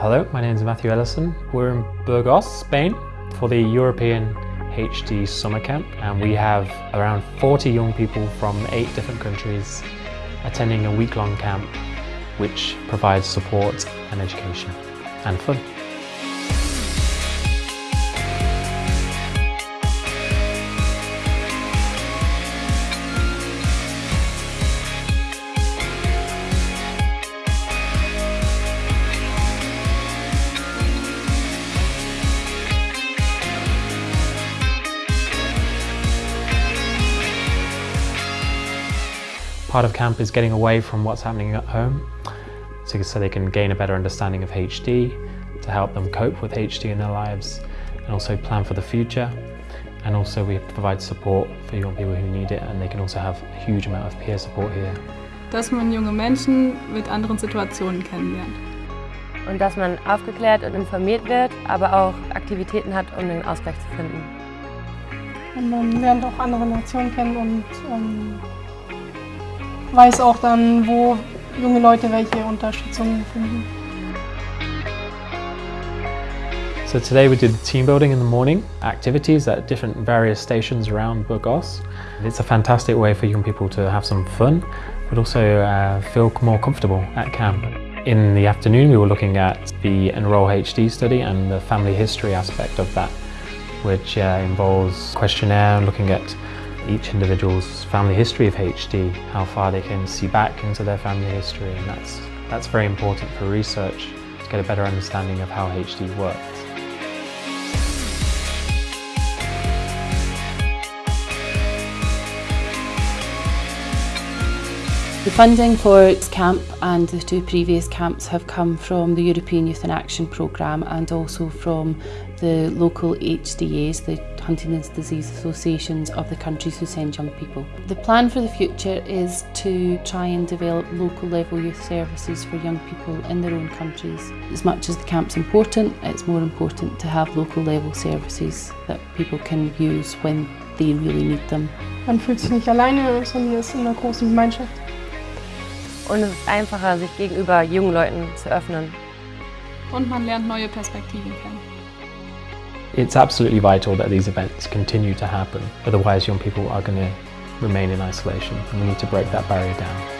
Hello, my name is Matthew Ellison. We're in Burgos, Spain for the European HD Summer Camp and we have around 40 young people from eight different countries attending a week-long camp which provides support and education and fun. Part of camp is getting away from what's happening at home so, so they can gain a better understanding of HD, to help them cope with HD in their lives and also plan for the future. And also we provide support for young people who need it and they can also have a huge amount of peer support here. Dass man junge Menschen mit anderen Situationen kennenlernt. Und dass man aufgeklärt und informiert wird, aber auch Aktivitäten hat, um den Ausgleich zu finden. Und man lernt auch andere Nationen kennen und ähm, weiß auch dann, wo junge Leute welche Unterstützung finden. So today we did team building in the morning, activities at different various stations around Burgos. It's a fantastic way for young people to have some fun, but also uh, feel more comfortable at camp. In the afternoon we were looking at the Enroll HD study and the family history aspect of that, which uh, involves questionnaire and looking at each individual's family history of HD, how far they can see back into their family history and that's, that's very important for research to get a better understanding of how HD works. The funding for its camp and the two previous camps have come from the European Youth in Action programme and also from the local HDAs, the Huntington's Disease Associations of the countries who send young people. The plan for the future is to try and develop local level youth services for young people in their own countries. As much as the camp's important, it's more important to have local level services that people can use when they really need them. Man fühlt sich nicht alleine, sondern ist in einer großen Gemeinschaft. Und es ist einfacher, sich gegenüber jungen Leuten zu öffnen. Und man lernt neue Perspektiven kennen. It's absolutely vital that these events continue to happen, otherwise young people are going to remain in isolation and we need to break that barrier down.